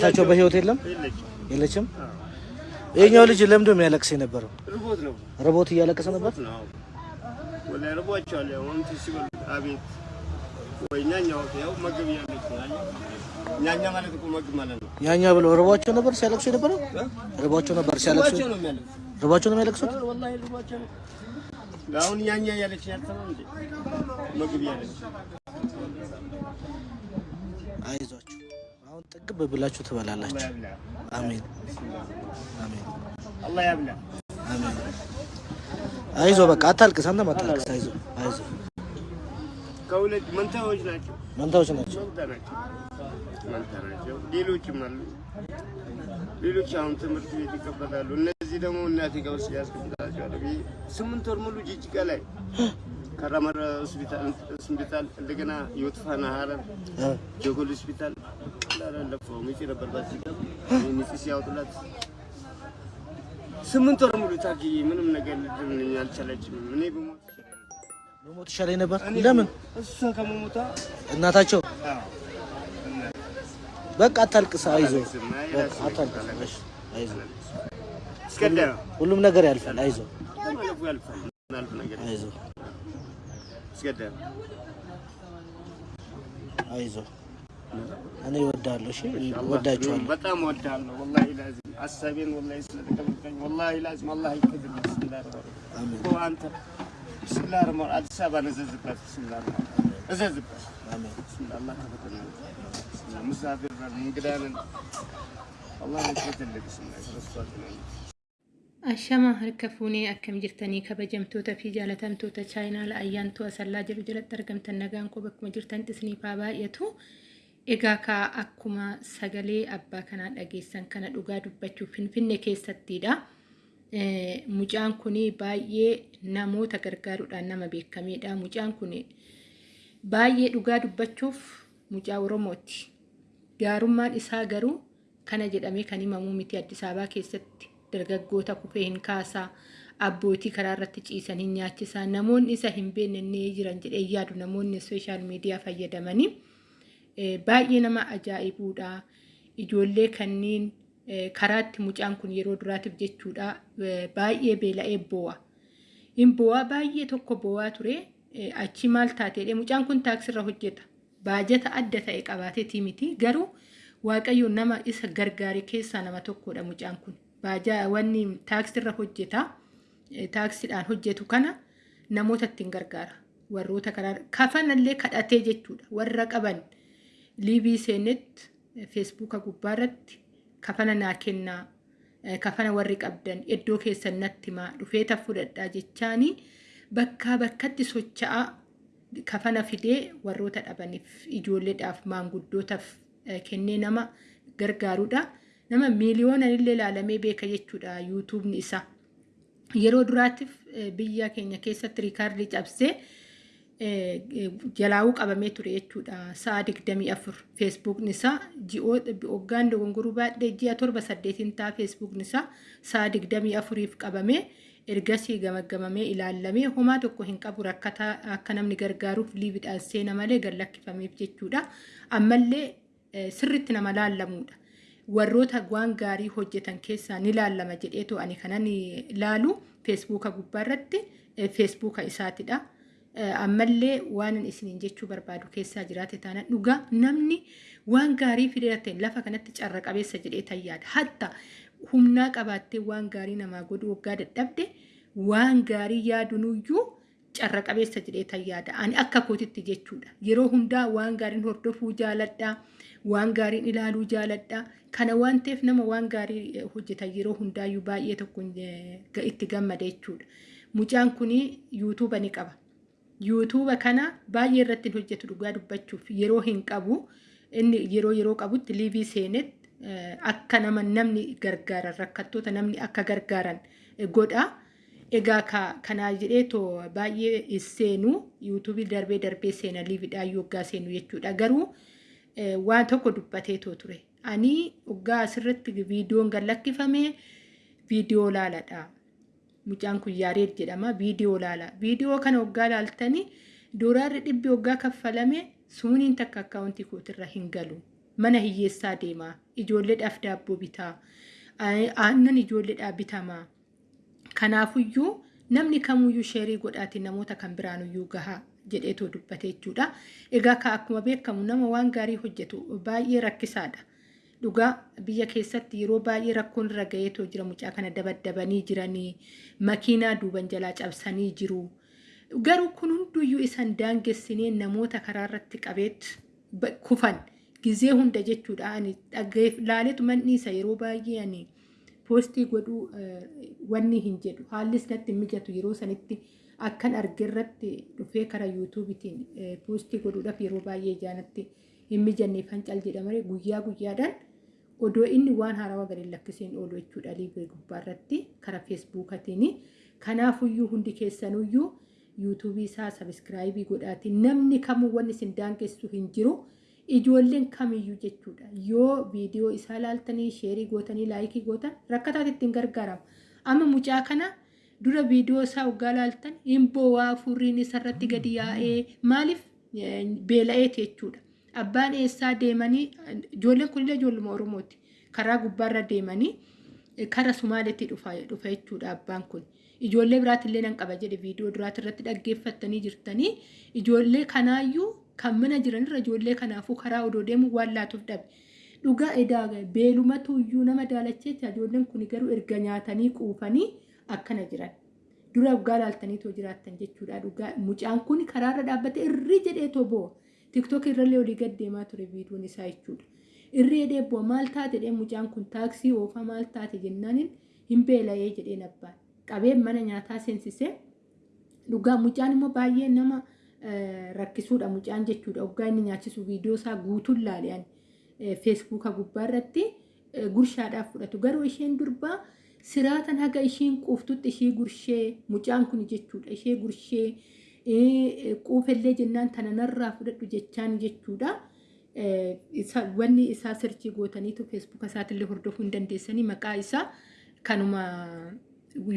ታቸው በህይወት የለም የለችም። ይሄኛው ልጅ ለምዶ የሚያለቅስ የነበረው ርቦት እያለቀሰ ነበር። ያኛ ብለው ርቧቸው ነበር ሲያለቅሱ የነበረው ርቧቸው ነበር ሲያለቅሱ ርቧቸው ነው የሚያለቅሱት። አሁን ያኛ ያለች ያልተማ እንዴ ምግብ ያለች አይዟችሁ አሁን ጥግብ ብላችሁ ትበላላችሁ። አሜን አሜን። አላህ ያብላ። አሜን። አይዞ በቃ አታልቅስ፣ አንተም አታልቅስ። አይዞ አይዞ። ከሁለት መንታዎች ናቸው፣ መንታዎች ናቸው፣ መንታ ናቸው። ሌሎችም አሉ። ሌሎች አሁን ትምህርት ቤት ይቀበላሉ። እነዚህ ደግሞ እናቴ ጋር ውስጥ ያስቀምጣቸዋለሁ። ስምንት ወር ሙሉ ጅጅጋ ላይ ከራመረ ሆስፒታል እንደገና ዮትፋና ሀረር ጀጎል ሆስፒታል ሚስት ነበርባት ሲገባ ሚስት ሲያወጡላት ስምንት ወር ሙሉ ታግዬ ምንም ነገር ልድን አልቻለችም። እኔ በሞት በሞት ይሻለኝ ነበር። ለምን እሷ ከመሞቷ እናታቸው በቃ አታልቅስ፣ አይዞህ፣ አታልቅስ፣ አይዞህ። ሁሉም ነገር ያልፋል። አይዞህ፣ አይዞህ፣ አይዞህ እኔ እወዳለሁ። እሺ እወዳችኋለሁ። በጣም እወዳለሁ። ወላሂ ላዚም አሳቤን ወላሂ ስለተቀበልከኝ ወላሂ ላዚም አላህ ይቅድልህ። ብስሚላህ ርማር አሜን። አንተ ብስሚላህ ርማር አዲስ አበባን እዘዝበት። ብስሚላህ ርማር እዘዝበት። አሜን። ብስሚላህ አላህ ተፈቀደ። ሙሳፊር ነን እንግዳ ነን። አላህ ይቅድልህ። ብስሚላህ ረሷት ነን ashama harka fuunee akkam jirtanii kabajamtoota fi jaallatamtoota chaayinaa la'ayyaantuu asallaa jiru jalatti argamtan nagaan qaba akkuma jirtan xisniifaa baay'atu Egaa kaa akkuma sagalee abbaa kanaa dhageessan kana dhugaa dubbachuuf finfinne keessattidha. Mucaan kun baay'ee namoota gargaaruudhaan nama beekameedha. Mucaan kun baay'ee dhugaa dubbachuuf mucaa Oromooti. Gaarummaan isaa garuu kana jedhamee kan himamuu miti Addis Ababaa keessatti dargaggoota kufee hin kaasaa abbootii karaa irratti ciisan hin nyaachisaa namoonni isa hin beekne jiran jedhee yaadu namoonni sooshaal miidiyaa fayyadamanii baay'ee nama ajaa'ibuudha. Ijoollee kanneen eh, karaatti mucaan kun yeroo duraatiif jechuudha eh, baay'ee beela'ee boo'a. Hin boo'aa baay'ee tokko boo'aa ture eh, achi maal taateedha mucaan kun taaksirra hojjeta. Baajata adda ta'e qabaateetii miti garuu waaqayyo nama isa gargaare keessaa nama tokkodha mucaan kun. Wanni taaksirra hojjeta eh, taaksiidhaan hojjetu kana namoota ittiin gargaara. Warroota karaa kafanallee kadhatee jechuudha warra qaban. Liibii seenetti feesbuuka gubbaarratti kafana naa kennaa eh, kafana warri qabdan iddoo keessan natti himaa dhufeeta fudhadhaa jechaanii bakkaa bakkatti socho'aa kafana fidee warroota dhabaniif ijoolleedhaaf maanguddootaaf eh, kennee nama gargaaruudha. Nama miiliyoona illee ilaalamee beeka jechuudha yuutuubni isaa. Yeroo duraatiif eh, biyya keenya keessatti riikaardii cabsee eh, eh, jalaa'uu qabamee ture jechuudha. Sa'a digdamii afur feesbuukni isaa ji'oota waggaan dogongoruu baadhee ji'a torba saddeetiin ta'a feesbuukni isaa sa'a digdamii afuriif qabamee ergasii gamaggamamee ilaallamee homaa tokko hin qabu rakkataa akka namni gargaaruuf liibiidhaan seena malee gallakkifameef jechuudha. Ammallee eh, sirriitti nama laallamuudha. warroota waan gaarii hojjetan keessaa ni laallama jedheetu ani kanan ilaalu feesbuuka gubbaarratti eh, feesbuuka isaatidha. Ammallee waan isiniin jechuu barbaadu keessaa jiraate taana dhugaa namni waan gaarii fidate lafa kanatti carra qabeessa jedhee tayyaadha. Hatta humnaa qabaattee waan gaarii namaa godhu waggaa dadhabde waan gaarii yaadunuyyuu carra qabeessa jedhee tayyaadha. Ani akka kootitti jechuudha. Yeroo hundaa waan gaariin hordofuu jaaladha. Waan gaariin ilaaluu jaaladha. Kana waan ta'eef nama waan gaarii eh, hojjetan yeroo hundaayyuu baay'ee tokko eh, itti gammada jechuudha. Mucaan kun yuutuuba ni qaba. Yuutuuba kana baay'ee irratti hojjetu dhugaa dubbachuuf yeroo hin qabu inni yeroo yeroo qabutti liivii seenetti eh, akka nama namni gargaaran rakkattoota namni akka gargaaran godha. Egaa ka- kanaa jedhee too baay'ee seenu yuutuubii darbee darbee seena liiviidhaan yoggaa seenu jechuudha. Garuu eh, waan tokko dubbatee too ture. Ani waggaa asirratti viidiyoon gallakkifame viidiyoo laaladha. Mucaan kun Yaareed jedhama. Viidiyoo laala. Viidiyoo kana waggaa laaltanii doolaarri dhibbi waggaa kaffalame sumuniin takka akkaawuntii kootirra hin galu. Mana hiyyeessaa deemaa ijoolleedhaaf daabboo bitaa aannan ijoolleedhaaf bitamaa kanaafuyyuu namni kamuyyuu sheerii godhaati namoota kan biraanuyyuu gahaa jedheetoo dubbate jechuudha. Egaa ka akkuma beekamu nama waan gaarii hojjetu baay'ee rakkisaadha. Dhugaa biyya keessatti yeroo baay'ee rakkoon irra gaheetoo jira mucaa kana dabaddabanii jiranii makiinaa duuban jalaa cabsanii jiru. Garuu kun hunduyyuu isan daangessinee namoota karaa irratti qabeet kufan gizee hunda jechuudha. Ani laaleetu manni isa yeroo baay'ee ani poostii godhuu wanni hin jedhu haallis natti mijatu yeroo sanitti akkan arge irratti dhufee karaa yuutuubitiin poostii godhuudhaaf yeroo baay'ee jaanatti hin mijanneef hancal jedhamare guyyaa guyyaadhaan odoo inni waan haarawaa gadi lakkiseen oolu jechuudha liibee gubbaa irratti karaa feesbuukatiin. Kanaafuyyuu hundi keessanuyyuu yuutuubii isaa sabiskiraayibii godhaati namni kamuu wanni isin daangessu hin jiru. ijoolleen kamiyyuu jechuudha. Yoo viidiyoo isaa laaltanii sheerii gootanii laayikii gootan rakkataatti ittiin gargaaramu. Amma mucaa kana dura viidiyoo isaa waggaa laaltan himboo waa furriin isarratti gadi yaa'ee maaliif? Beela'eeti jechuudha abbaan eessaa deemanii ijoolleen kunillee ijoolluma oromooti karaa gubbaarra deemanii kara sumaaletti dhufa jechuudha abbaan kun. Ijoollee biraatillee nan qaba jedhe viidiyoo duraati irratti dhaggeeffattanii jirtanii ijoollee kanaayyuu kan mana jiranirra ijoollee kanaafuu karaa odoo deemu waan laatuuf dhabe. Dhugaa edaa beelumatu iyyuu nama daalacheecha ijoolleen kun garuu erga nyaatanii quufanii akkana jiran. Dura waggaa laaltaniitoo jiraattan jechuudha. Dhugaa mucaan kun karaarra dhaabbate irri jedheetoo bo'o. Tiktook irrallee olii gad deemaa ture viidiyoon isaa jechuudha. Irri jedhee bo'o maal taate jedhee mucaan kun taaksii oofaa maal taate jennaaniin hin beela'ee jedheen abbaan. Qabeen mana nyaataa seensisee dhugaa mucaan immoo baay'ee nama rakkisuudha mucaan jechuudha. Waggaa inni nyaachisu viidiyoo isaa guutuun laaleen feesbuuka gubbaa irratti gurshaadhaaf fudhatu. Garuu isheen durbaa siraatan haga ishiin quuftutti ishii gurshee mucaan kun jechuudha. Ishee gurshee quufellee jennaan tana narraa fudhadhu jechaan jechuudha. Wanni isaa sirchii gootaniitu feesbuuka isaatillee hordofuu hin dandeessanii maqaa isaa kanuma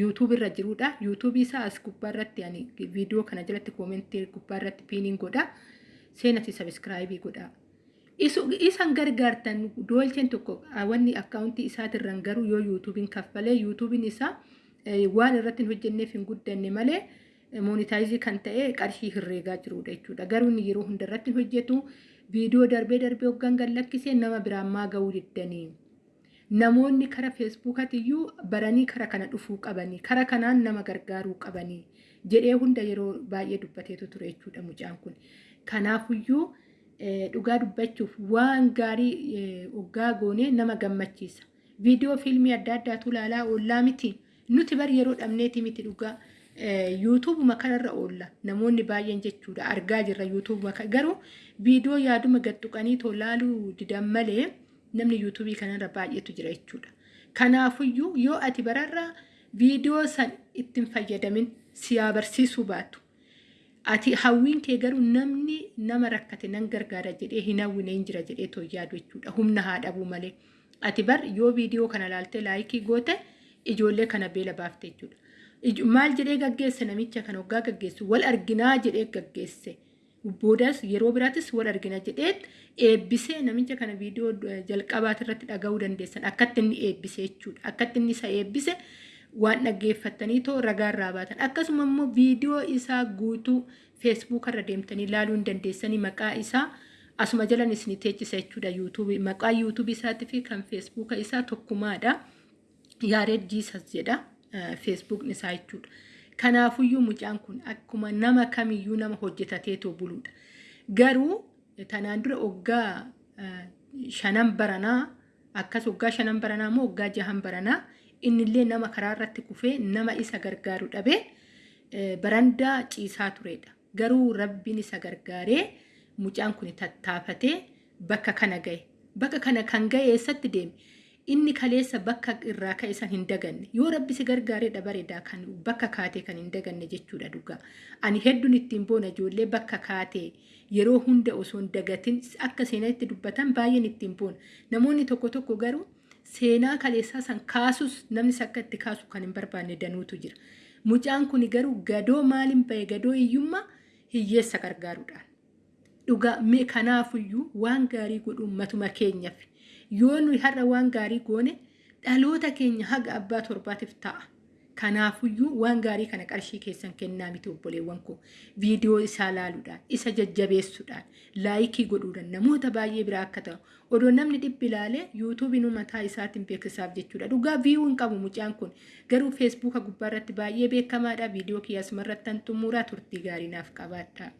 yuutuub irra jirudha. Yuutuubii isaa as gubbaa irratti ani viidiyoo kana jalatti koomentii gubbaa irratti piiniin godha. Seenati sabiskiraayibii godha. Isan gargaartan doolcheen tokko wanni akkaawuntii isaatirraan garuu yoo yuutuubiin kaffalee yuutuubiin isaa waan irratti hin hojjenneef hin guddanne malee moonitaayizii kan ta'e qarshii herreegaa jirudha jechuudha. Garuu inni yeroo hunda irratti hin hojjetu viidiyoo darbee darbee hoggan gallakkisee nama biraan maa ga'uu diddanii. namoonni kara feesbuukatiyyuu baranii kara kana dhufuu qabanii kara kanaan nama gargaaruu qabanii jedhee hunda yeroo baay'ee dubbateetu ture jechuudha mucaan kun. Kanaafuyyuu dhugaa dubbachuuf waan gaarii hoggaa goonee nama gammachiisa. Viidiyoo fiilmii adda addaatu ilaalaa oollaa miti. Nuti bari yeroo dhabneeti miti dhugaa. Yuutuubuma kanarra oolla namoonni baay'een jechuudha argaa jirra yuutuubuma garuu viidiyoo yaaduma gadduqanii tolaaluu didan malee. namni yuutuubii kanarra baay'eetu jira jechuudha. Kanaafuyyuu yoo ati bararraa viidiyoo san ittiin fayyadamin siyaa barsiisuu baatu. Ati hawwiin kee garuu namni nama rakkate nan gargaara jedhee hin hawwine hin jira jedhee too yaadu jechuudha. Humna haa dhabuu malee. Ati bar yoo viidiyoo kana laaltee laayikii goote ijoollee kana beela baafte jechuudha. Maal jedhee gaggeesse namicha kana waggaa gaggeessu wal arginaa jedhee gaggeesse. boodas yeroo biraatis wal argina jedhee eebbisee namicha kana viidiyoo jalqabaati irratti dhaga'uu dandeessan akkatti inni eebbise jechuudha. Akkatti inni isa eebbise waan dhaggeeffattanii too ragaa irraa baatan. Akkasuma immoo viidiyoo isaa guutuu feesbuuka irra deemtanii ilaaluu hin dandeessanii maqaa isaa asuma jalan isin teechisa jechuudha yuutuubii. Maqaa yuutuubii isaatii fi kan feesbuuka isaa tokkumaadha. Yaareed Jiisas jedha feesbuukni isaa jechuudha. Kanaafuyyuu mucaan kun akkuma nama kamiyyuu nama hojjetateetoo buluudha. Garuu tanaan dura waggaa shanan baranaa akkas waggaa shanan baranaa moo waggaa jahan baranaa innillee nama karaa irratti kufee nama isa gargaaru dhabee barandaa ciisaa turedha. Garuu rabbiin isa gargaaree mucaan kun tattaafatee bakka kana gahe. Bakka kana kan gahe eessatti deeme? Inni kaleessa bakka irraa ka'e san hin daganne. Yoo rabbi si gargaareedha bareedaa kan bakka kaatee kan hin daganne jechuudha dhugaa ani hedduun ittiin boona ijoollee bakka kaatee yeroo hunda osoo hin dagatin akka seenatti dubbatan baay'een ittiin boona. Namoonni tokko tokko garuu seenaa kaleessaa san kaasus namni akka itti kaasu kan hin barbaanne danuutu jira. Mucaan kun garuu gadoo maaliin bahe gadoo hiyyummaa hiyyeessa gargaaruudhaan. Dhugaa kanaafuu waan gaarii godhuun matuma keenyaaf yoo nuyi har'a waan gaarii goone dhaloota keenya haga abbaa torbaatiif ta'a. Kanaafuyyuu waan gaarii kana qarshii keessan kennaa miti obboleewwan koo viidiyoo isaa laaluudhaan isa jajjabeessuudhaan laayikii godhuudhaan namoota baay'ee biraa akka ta'u odoo namni dhibbi ilaalee yuutuubiin mataa isaatiin beeksisaaf jechuudha dhugaa viiyuu hin qabu mucaan kun garuu feesbuuka gubbaa irratti baay'ee beekamaadha viidiyoo kiyyaasuma irratti xumuraa turtii gaarii naaf qabaadha.